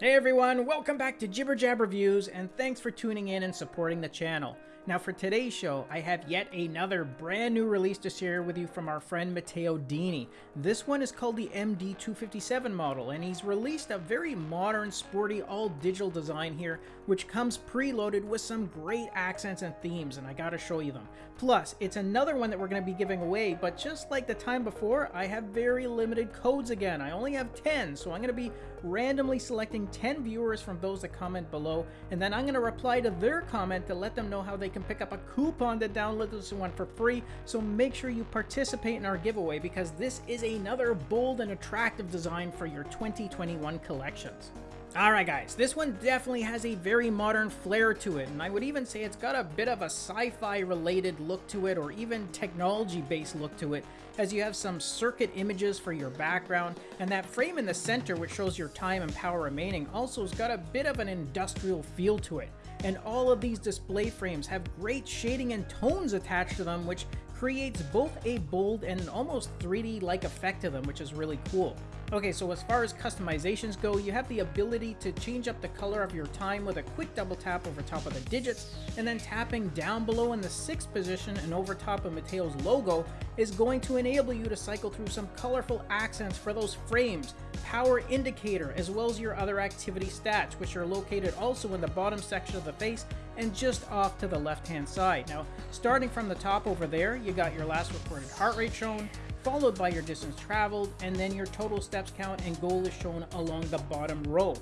Hey everyone, welcome back to Jibber Jab Reviews, and thanks for tuning in and supporting the channel. Now for today's show, I have yet another brand new release to share with you from our friend Matteo Dini. This one is called the MD257 model, and he's released a very modern, sporty, all-digital design here, which comes preloaded with some great accents and themes, and I gotta show you them. Plus, it's another one that we're gonna be giving away, but just like the time before, I have very limited codes again. I only have 10, so I'm gonna be randomly selecting 10 viewers from those that comment below, and then I'm gonna reply to their comment to let them know how they can pick up a coupon to download this one for free, so make sure you participate in our giveaway because this is another bold and attractive design for your 2021 collections. Alright guys, this one definitely has a very modern flair to it, and I would even say it's got a bit of a sci-fi related look to it, or even technology based look to it, as you have some circuit images for your background, and that frame in the center which shows your time and power remaining also has got a bit of an industrial feel to it. And all of these display frames have great shading and tones attached to them, which creates both a bold and an almost 3D-like effect to them, which is really cool. Okay, so as far as customizations go, you have the ability to change up the color of your time with a quick double tap over top of the digits, and then tapping down below in the 6th position and over top of Matteo's logo is going to enable you to cycle through some colorful accents for those frames, power indicator, as well as your other activity stats, which are located also in the bottom section of the face and just off to the left hand side. Now, starting from the top over there, you got your last recorded heart rate shown, followed by your distance traveled, and then your total steps count and goal is shown along the bottom row.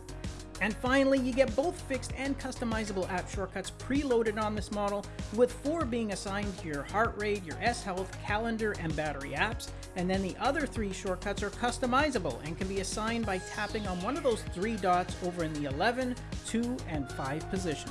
And finally, you get both fixed and customizable app shortcuts preloaded on this model, with four being assigned to your heart rate, your S Health, calendar, and battery apps, and then the other three shortcuts are customizable and can be assigned by tapping on one of those three dots over in the 11, 2, and 5 positions.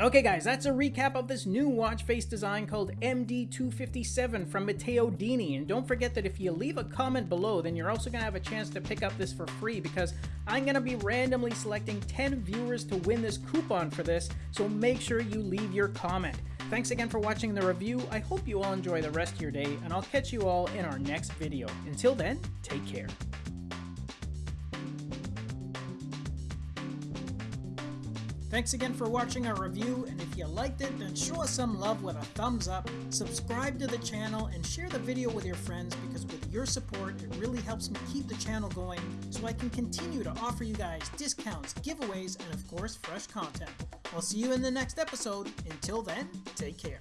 Okay guys, that's a recap of this new watch face design called MD257 from Matteo Dini. And don't forget that if you leave a comment below, then you're also going to have a chance to pick up this for free because I'm going to be randomly selecting 10 viewers to win this coupon for this, so make sure you leave your comment. Thanks again for watching the review, I hope you all enjoy the rest of your day, and I'll catch you all in our next video. Until then, take care. Thanks again for watching our review, and if you liked it, then show us some love with a thumbs up, subscribe to the channel, and share the video with your friends because with your support, it really helps me keep the channel going so I can continue to offer you guys discounts, giveaways, and of course, fresh content. I'll see you in the next episode. Until then, take care.